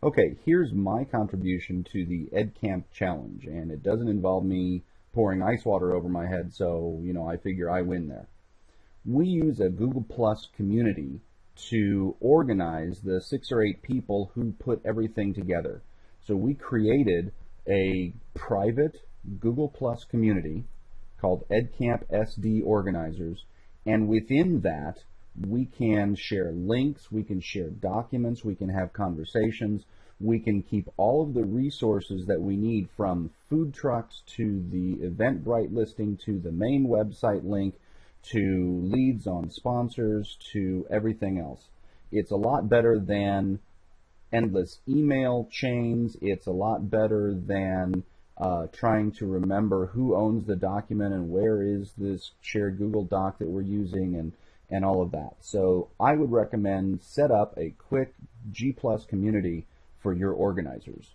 Okay, here's my contribution to the EdCamp challenge, and it doesn't involve me pouring ice water over my head, so, you know, I figure I win there. We use a Google Plus community to organize the six or eight people who put everything together. So we created a private Google Plus community called EdCamp SD Organizers, and within that, we can share links, we can share documents, we can have conversations, we can keep all of the resources that we need from food trucks to the Eventbrite listing to the main website link to leads on sponsors to everything else. It's a lot better than endless email chains. It's a lot better than uh, trying to remember who owns the document and where is this shared Google Doc that we're using and and all of that. So I would recommend set up a quick G Plus community for your organizers.